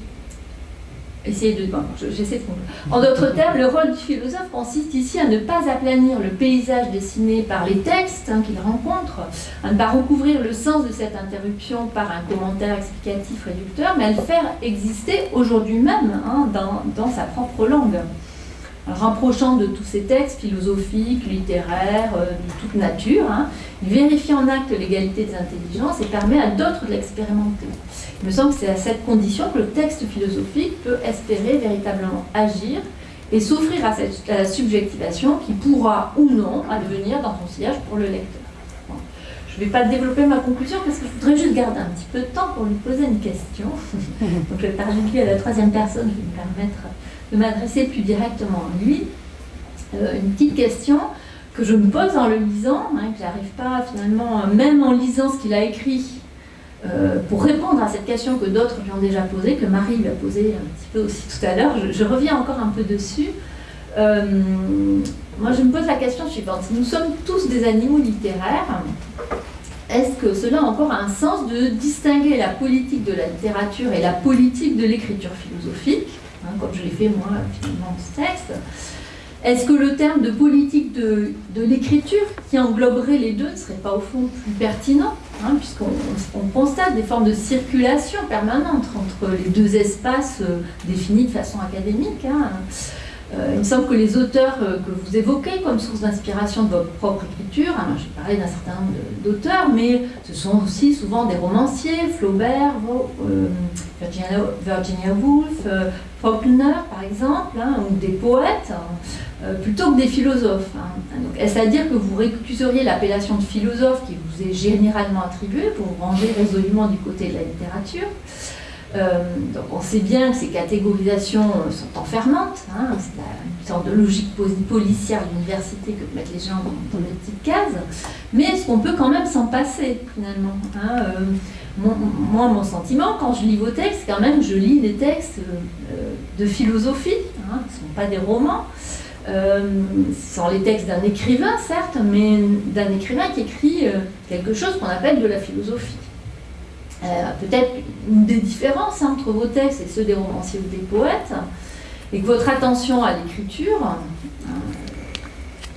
essayer de. j'essaie de En d'autres termes, le rôle du philosophe consiste ici à ne pas aplanir le paysage dessiné par les textes hein, qu'il rencontre, à ne pas recouvrir le sens de cette interruption par un commentaire explicatif réducteur, mais à le faire exister aujourd'hui même hein, dans, dans sa propre langue rapprochant de tous ces textes philosophiques, littéraires, euh, de toute nature, hein, il vérifie en acte l'égalité des intelligences et permet à d'autres de l'expérimenter. Il me semble que c'est à cette condition que le texte philosophique peut espérer véritablement agir et s'offrir à, cette, la subjectivation qui pourra ou non advenir dans son sillage pour le lecteur. Je ne vais pas développer ma conclusion parce que je voudrais juste garder un petit peu de temps pour lui poser une question. Donc je vais parler de lui à la troisième personne, je vais me permettre de m'adresser plus directement à lui. Euh, une petite question que je me pose en le lisant, hein, que j'arrive pas finalement, même en lisant ce qu'il a écrit, euh, pour répondre à cette question que d'autres lui ont déjà posée, que Marie lui a posée un petit peu aussi tout à l'heure, je, reviens encore un peu dessus. Euh, moi, je me pose la question suivante. Nous sommes tous des animaux littéraires, est-ce que cela a encore un sens de distinguer la politique de la littérature et la politique de l'écriture philosophique, hein, comme je l'ai fait moi finalement dans ce texte? Est-ce que le terme de politique de, l'écriture, qui engloberait les deux, ne serait pas au fond plus pertinent? Hein, Puisqu'on constate des formes de circulation permanente entre les deux espaces euh, définis de façon académique. Hein. Euh, il me semble que les auteurs euh, que vous évoquez comme source d'inspiration de votre propre écriture, hein, j'ai parlé d'un certain nombre d'auteurs, mais ce sont aussi souvent des romanciers, Flaubert, Virginia, Woolf, Faulkner par exemple, ou des poètes. Euh, plutôt que des philosophes. Hein. Est-ce à dire que vous récuseriez l'appellation de philosophe qui vous est généralement attribuée pour vous ranger résolument du côté de la littérature? Donc on sait bien que ces catégorisations sont enfermantes, hein. c'est une sorte de logique policière de que mettent les gens dans, des petites cases, mais est-ce qu'on peut quand même s'en passer finalement hein, euh, Moi, mon sentiment, quand je lis vos textes, quand même, je lis des textes de philosophie, ce ne sont pas des romans, euh, sans les textes d'un écrivain, certes, mais d'un écrivain qui écrit euh, quelque chose qu'on appelle de la philosophie. Euh, peut-être une des différences hein, entre vos textes et ceux des romanciers ou des poètes, et que votre attention à l'écriture,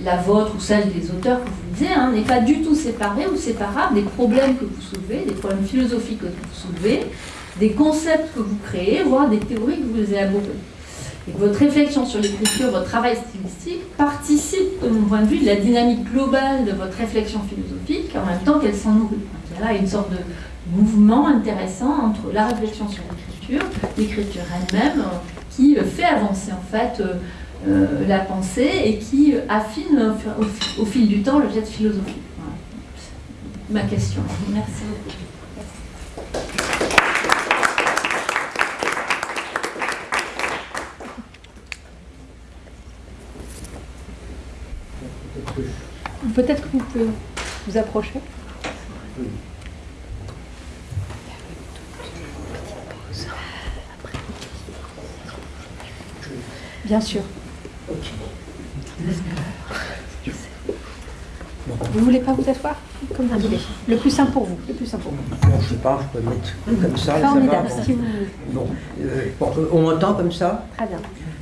la vôtre ou celle des auteurs que vous lisez, hein, n'est pas du tout séparée ou séparable des problèmes que vous soulevez, des problèmes philosophiques que vous soulevez, des concepts que vous créez, voire des théories que vous élaborez et que votre réflexion sur l'écriture, votre travail stylistique participe, de mon point de vue, de la dynamique globale de votre réflexion philosophique, en même temps qu'elle s'en nourrit. Il y a là une sorte de mouvement intéressant entre la réflexion sur l'écriture, l'écriture elle-même, qui fait avancer en fait euh, euh, la pensée et qui affine au, fil du temps le jet philosophique. Ma question. Merci beaucoup. Peut-être que vous pouvez vous approcher. Bien sûr. Vous ne voulez pas vous asseoir Comme vous voulez. Le plus simple pour vous. Le plus simple pour vous. je ne sais pas, je peux me mettre comme ça. Bon. Euh, euh, on m'entend comme ça? Très bien.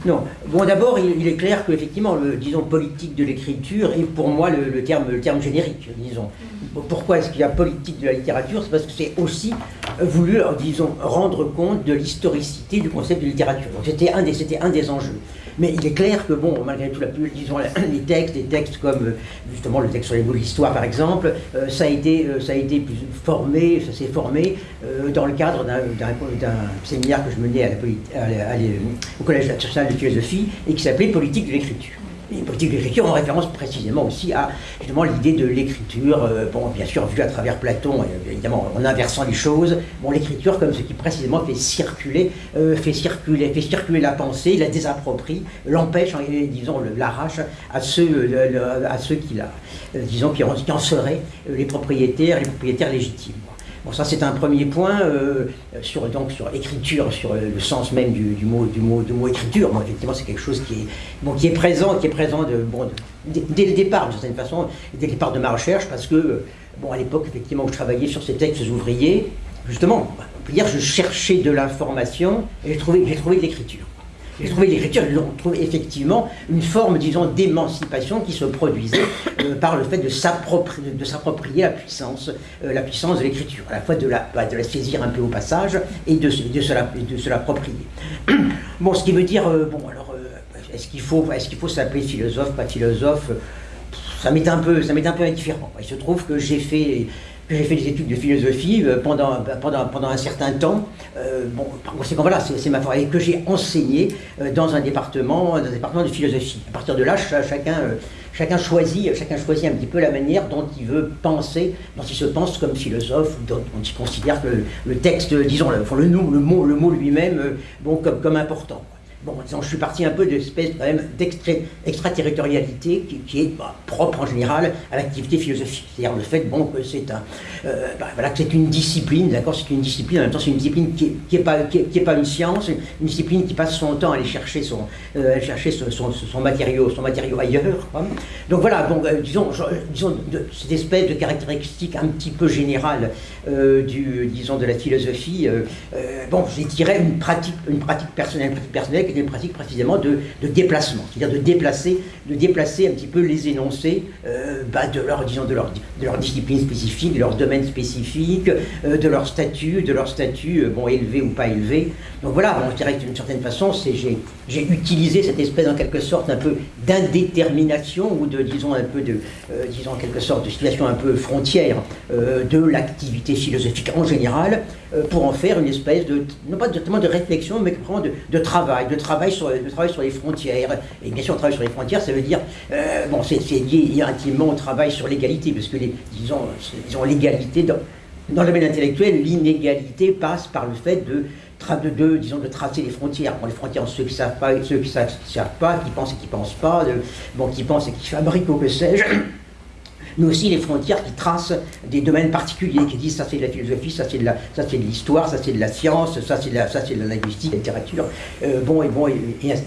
Non. Bon, d'abord, il, est clair que effectivement, le disons politique de l'écriture est pour moi le, terme, le terme générique, disons. Pourquoi est-ce qu'il y a politique de la littérature? C'est parce que c'est aussi voulu, disons, rendre compte de l'historicité du concept de littérature. Donc c'était un des, c'était un des enjeux. Mais il est clair que, bon, malgré tout, la, disons, les textes, des textes comme euh, justement le texte sur les mots de l'histoire, par exemple, euh, ça, a été, euh, ça a été formé, ça s'est formé dans le cadre d'un séminaire que je menais au Collège national de philosophie et qui s'appelait Politique de l'écriture. Et politique de l'écriture en référence précisément aussi à justement l'idée de l'écriture, euh, bien sûr vue à travers Platon, évidemment en inversant les choses, bon, l'écriture comme ce qui précisément fait circuler, euh, fait circuler, fait circuler la pensée, la désapproprie, l'empêche, disons, l'arrache à ceux, qui la, disons, qui en seraient les propriétaires, les propriétaires légitimes. Bon, ça c'est un premier point euh, sur, donc, sur le sens même du, mot, du, mot, écriture. Effectivement, c'est quelque chose qui est, présent, qui est présent dès le départ, d'une certaine façon, dès le départ de ma recherche, parce que, bon, à l'époque, effectivement, où je travaillais sur ces textes ouvriers, justement, on peut dire, je cherchais de l'information et j'ai trouvé, trouvé de l'écriture. J'ai trouvé l'écriture, on trouve effectivement une forme, disons, d'émancipation qui se produisait euh, par le fait de s'approprier la puissance, euh, la puissance de l'écriture, à la fois de la, bah, de la saisir un peu au passage et de, de se l'approprier. bon, ce qui veut dire, euh, bon, alors, est-ce qu'il faut, est faut s'appeler philosophe, pas philosophe? Ça m'est un peu, ça m'est un peu indifférent. Il se trouve que j'ai fait j'ai fait des études de philosophie euh, pendant, pendant, pendant un certain temps. Euh, bon, par conséquent, voilà, c'est ma foi. Et que j'ai enseigné euh, dans un département, dans un département de philosophie. À partir de là, chacun, chacun, choisit, chacun choisit un petit peu la manière dont il veut penser, dont il se pense comme philosophe, dont, il considère que le, texte, disons, le, mot, lui-même, bon, comme important. Bon, disons, je suis parti un peu de espèce quand même d'extraterritorialité qui, qui, est bah, propre en général à l'activité philosophique. C'est-à-dire le fait bon, que c'est un, euh, bah, une discipline, d'accord, c'est une discipline, en même temps c'est une discipline qui n'est qui est pas, qui est, pas une science, une discipline qui passe son temps à aller chercher son, euh, chercher son, son, matériau, son matériau ailleurs. Donc voilà, bon, euh, disons, disons cette espèce de caractéristique un petit peu générale du, disons, de la philosophie, bon, j'ai tiré une pratique, une pratique personnelle, une pratique personnelle qui une pratique précisément de, déplacement, c'est-à-dire de déplacer, de déplacer un petit peu les énoncés euh, bah, de, leur, disons, de, leur, de leur discipline spécifique, de leur domaine spécifique, euh, de leur statut, de leur statut euh, bon, élevé ou pas élevé. Donc voilà, on dirait d'une certaine façon, j'ai utilisé cette espèce en quelque sorte un peu d'indétermination ou de, disons, un peu de, disons en quelque sorte de situation un peu frontière de l'activité philosophique en général pour en faire une espèce de, non pas de, de réflexion, mais vraiment de, travail, de travail sur, de travail sur les frontières. Et bien sûr, on travaille sur les frontières, ça veut dire, euh, bon, c'est lié intimement au travail sur l'égalité, parce que, les, disons, disons l'égalité, dans, dans le domaine intellectuel, l'inégalité passe par le fait de tracer les frontières. Bon, les frontières, ceux qui ne savent pas, ceux qui ne savent pas, qui pensent et qui ne pensent pas, bon, qui pensent et qui fabriquent, ou que sais-je mais aussi les frontières qui tracent des domaines particuliers, qui disent ça c'est de la philosophie, ça c'est de l'histoire, ça c'est de la science, ça c'est de la, ça, de la littérature, euh, bon et bon et,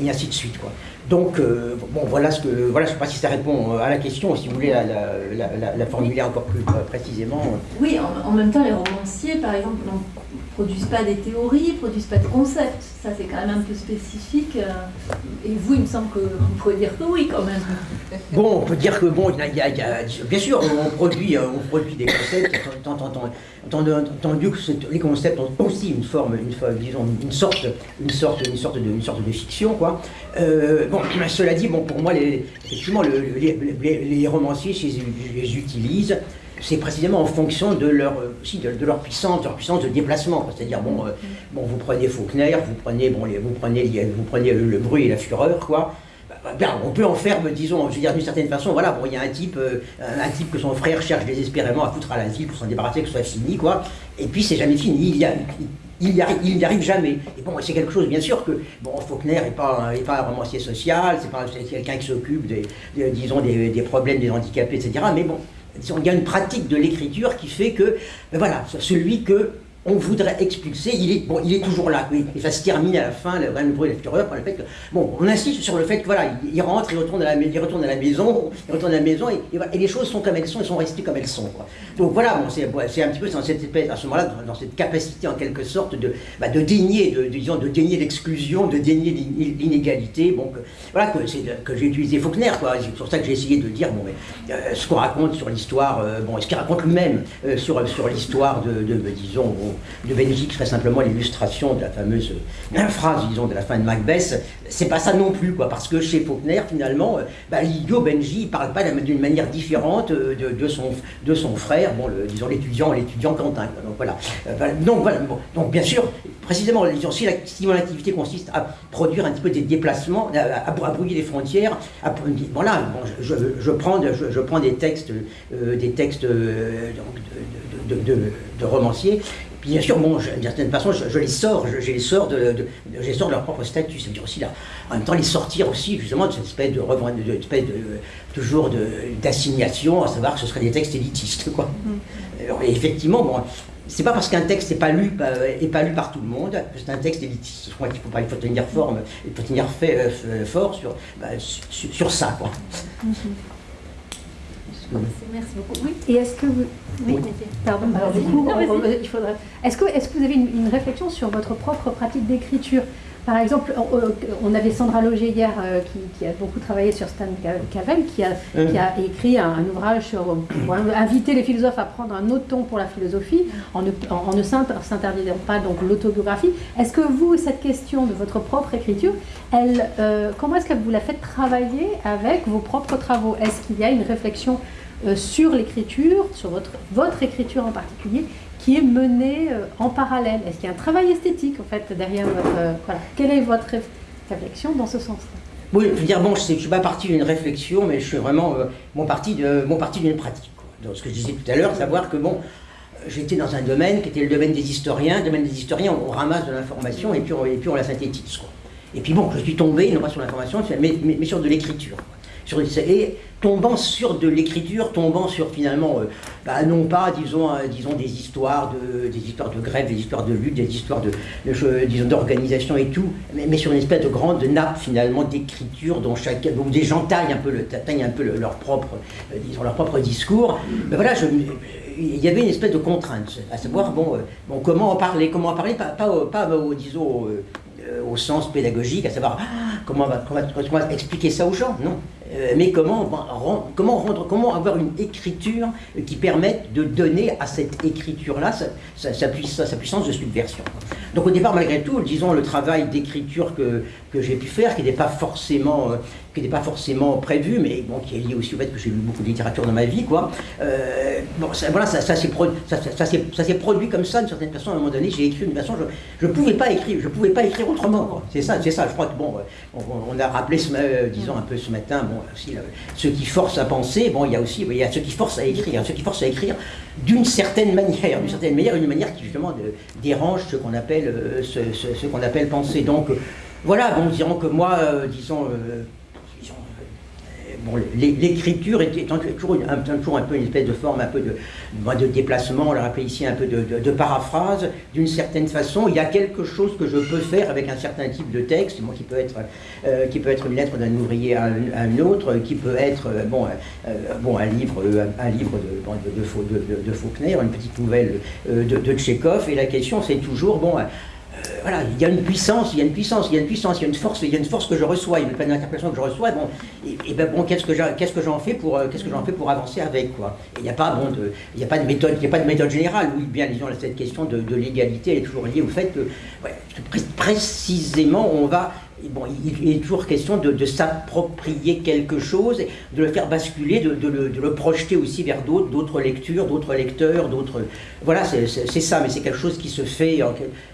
ainsi de suite quoi. Donc euh, bon voilà ce que voilà je sais pas si ça répond à la question, si vous voulez la, formuler encore plus précisément. Oui, en, même temps les romanciers par exemple produisent pas des théories, produisent pas de concepts. Ça, c'est quand même un peu spécifique. Euh, et vous, il me semble que vous pouvez dire que oui, quand même. Bon, on peut dire que, bon, il y a, bien sûr, on produit, euh, des concepts, entendu que les concepts ont aussi une forme, une, disons, une sorte, de, fiction, quoi. Euh, bon, cela dit, bon, pour moi, les, effectivement, les, les, romanciers, je les utilisent c'est précisément en fonction de leur, aussi de, leur puissance, de leur puissance de déplacement. C'est-à-dire, bon, euh, bon, vous prenez Faulkner, vous prenez, bon, vous prenez, vous prenez le, bruit et la fureur, quoi. Bah, bah, on peut en faire, disons, je veux dire d'une certaine façon, voilà, bon, il y a un type, euh, un type que son frère cherche désespérément à foutre à l'asile pour s'en débarrasser, que ce soit fini, quoi. Et puis c'est jamais fini. Il y a, il n'y arrive, jamais. Et bon, c'est quelque chose, bien sûr, que bon, Faulkner n'est pas, pas un romancier social, c'est quelqu'un qui s'occupe des, disons, des, des, problèmes des handicapés, etc. Mais bon, il y a une pratique de l'écriture qui fait que, ben voilà, celui que on voudrait expulser, il est, bon, toujours là, il va se terminer à la fin, le, le bruit de la fureur, le fait que, bon, on insiste sur le fait que voilà, il, rentre, il retourne à la, maison, il retourne à la maison, et, les choses sont comme elles sont, elles sont restées comme elles sont. Donc voilà, bon, c'est un petit peu dans cette espèce, à ce moment-là, dans, cette capacité en quelque sorte de, bah, de dénier, disons, de dénier l'exclusion, de dénier l'inégalité, bon, que, voilà, que, j'ai utilisé Faulkner, quoi, c'est pour ça que j'ai essayé de dire, bon, mais, euh, ce qu'on raconte sur l'histoire, euh, bon, ce qu'il raconte lui-même euh, sur, l'histoire de, de, disons, de Benji qui serait simplement l'illustration de la fameuse phrase, disons, de la fin de Macbeth, c'est pas ça non plus, quoi, parce que chez Faulkner, finalement, bah, l'idiot Benji, il parle pas d'une manière différente de, son, de son frère, bon, le, disons, l'étudiant, l'étudiant Quentin, donc voilà. donc, voilà donc, bien sûr, précisément, si, mon activité consiste à produire un petit peu des déplacements, à, brouiller les frontières, voilà, je, prends, je, prends des textes, des textes de, romanciers. Bien sûr, bon, d'une certaine façon, je, les sors, je, les sors de, les sors de leur propre statut. Ça veut dire aussi, là, en même temps, les sortir aussi, justement, de cette espèce de, de, espèce de toujours d'assignation, à savoir que ce seraient des textes élitistes, quoi. Mm. effectivement, bon, c'est pas parce qu'un texte n'est pas lu pas lu par tout le monde que c'est un texte élitiste. Je crois qu'il faut, il faut tenir forme, il faut tenir fait, euh, fort sur, bah, sur, ça, quoi. Mm-hmm. Merci beaucoup. Oui. Et est-ce que vous. Oui, pardon, alors du coup, il faudrait. Est-ce que, est que vous avez une, réflexion sur votre propre pratique d'écriture? Par exemple, on, avait Sandra Loger hier euh, qui, a beaucoup travaillé sur Stan Cavell, qui a, mmh. qui a écrit un, ouvrage sur pour inviter les philosophes à prendre un autre ton pour la philosophie en ne, en, ne s'interdisant pas donc l'autobiographie. Est-ce que vous, cette question de votre propre écriture, elle, euh, comment est-ce que vous la faites travailler avec vos propres travaux? Est-ce qu'il y a une réflexion euh, sur l'écriture, sur votre, votre écriture en particulier, qui est menée euh, en parallèle Est-ce qu'il y a un travail esthétique en fait derrière votre... Euh, voilà. Quelle est votre réflexion dans ce sens-là? Oui, je dire, bon, je ne suis pas parti d'une réflexion, mais je suis vraiment mon parti d'une pratique. Donc, ce que je disais tout à l'heure, savoir que bon, j'étais dans un domaine qui était le domaine des historiens. Le domaine des historiens, on ramasse de l'information et puis, on, et puis on la synthétise. Et puis bon, je suis tombé, non pas sur l'information, mais, mais, sur de l'écriture. Et tombant sur de l'écriture, tombant sur finalement, euh, bah, non pas, disons, euh, disons des histoires de, des histoires de grève, des histoires de lutte, des histoires de, disons, d'organisation et tout, mais, sur une espèce de grande nappe finalement d'écriture dont chacun, où des gens taillent un peu, le, un peu leur propre, euh, disons, leur propre discours. Mais voilà, il y avait une espèce de contrainte, à savoir, bon, comment en parler, comment en parler, pas, pas, pas disons, au sens pédagogique, à savoir ah, comment, comment, comment, expliquer ça aux gens, non. Euh, mais comment, comment, rendre, comment avoir une écriture qui permette de donner à cette écriture-là sa, sa, puissance de subversion? Donc au départ, malgré tout, disons, le travail d'écriture que, que j'ai pu faire, qui n'est pas forcément... Euh, qui n'était pas forcément prévu, mais bon, qui est lié aussi au fait que j'ai lu beaucoup de littérature dans ma vie, quoi. Euh, bon, ça, voilà, ça, s'est produit, comme ça, d'une certaine façon, à un moment donné, j'ai écrit d'une façon, je ne pouvais pas écrire, je pouvais pas écrire autrement, C'est ça, c'est ça, je crois que, bon, on, a rappelé, ce, disons, un peu ce matin, bon, ceux qui forcent à penser, bon, il y a aussi, il y a ceux qui forcent à écrire, ceux qui forcent à écrire d'une certaine manière, d'une certaine manière, une manière qui, justement, dérange ce qu'on appelle, euh, ce, qu'on appelle penser. Donc, voilà, bon, dirons que moi, euh, l'écriture était toujours, un, peu une espèce de forme, un peu de, de déplacement, on l'a rappelé ici, un peu de, paraphrase, d'une certaine façon. Il y a quelque chose que je peux faire avec un certain type de texte, moi, qui, peut être, euh, qui peut être une lettre d'un ouvrier à un, autre, qui peut être euh, bon, euh, bon, un livre, de, Faulkner, une petite nouvelle de, de Tchekhov, et la question c'est toujours, bon, voilà, il y a une puissance, il y a une puissance, il y a une puissance, il y a une force, il y a une force que je reçois, il y a une d'interprétation que je reçois, bon, et, ben bon, qu'est-ce que qu'est-ce que j'en fais pour euh, j'en fais pour avancer avec quoi Il n'y a pas bon de, il a pas de méthode, il a pas de méthode générale. Oui, bien disons cette question de, l'égalité, elle est toujours liée au fait que, précisément on va Bon, il, est toujours question de, s'approprier quelque chose, de le faire basculer, de, le, projeter aussi vers d'autres, lectures, d'autres lecteurs, d'autres. Voilà, c'est ça, mais c'est quelque chose qui se fait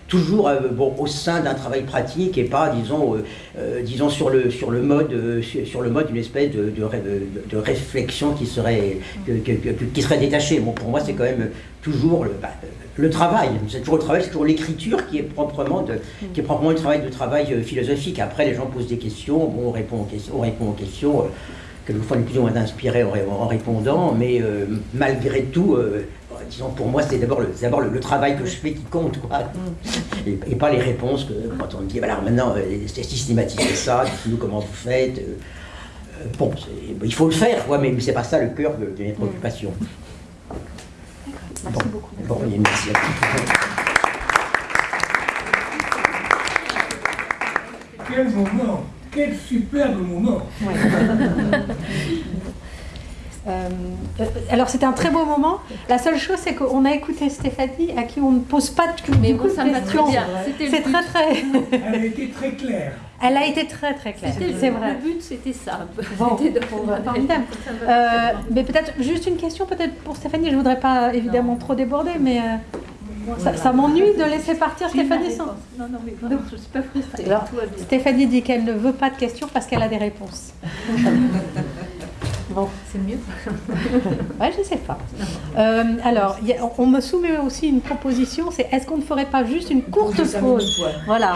toujours euh, bon, au sein d'un travail pratique et pas, disons, euh, euh, disons sur, le, sur le mode, sur le mode d'une espèce de, de, réflexion qui serait, qui serait détachée. Bon, pour moi, c'est quand même toujours le, bah, le travail. C'est toujours le travail, c'est toujours l'écriture qui est proprement de, qui est proprement le travail de travail philosophique. Après, les gens posent des questions, bon, on répond aux questions, on répond aux questions. quelquefois, on est plus ou moins inspiré en, répondant, mais malgré tout, disons, pour moi, c'est d'abord le, d'abord le, travail que je fais qui compte, quoi. Mm. Et, pas les réponses que, quand on me dit, voilà, maintenant, euh, c'est systématiser ça, dites-nous comment vous faites. Euh, euh, bon, il faut le faire, quoi, mais, c'est pas ça le cœur de, mes mm. préoccupations. Merci beaucoup. Bon, merci à Quel moment Quel superbe moment Euh, euh, alors c'était un très beau moment. La seule chose c'est qu'on a écouté Stéphanie à qui on ne pose pas de, Mais beaucoup bon, ça de me va très questions. bien. C'était très très. Elle a été très claire. Elle a été très très claire. C'est vrai. Le but, c'était ça. Bon, de- formidable. Euh, mais peut-être juste une question peut-être pour Stéphanie. Je voudrais pas évidemment trop déborder, mais euh, ça, ça m'ennuie de laisser partir Stéphanie sans. Non, non, mais vraiment, je ne suis pas frustrée. Alors. Stéphanie dit qu'elle ne veut pas de questions parce qu'elle a des réponses. bon, C'est mieux. ouais, je sais pas. Euh, alors, a- on me soumet aussi une proposition, c'est est-ce qu'on ne ferait pas juste une courte Pause. Voilà.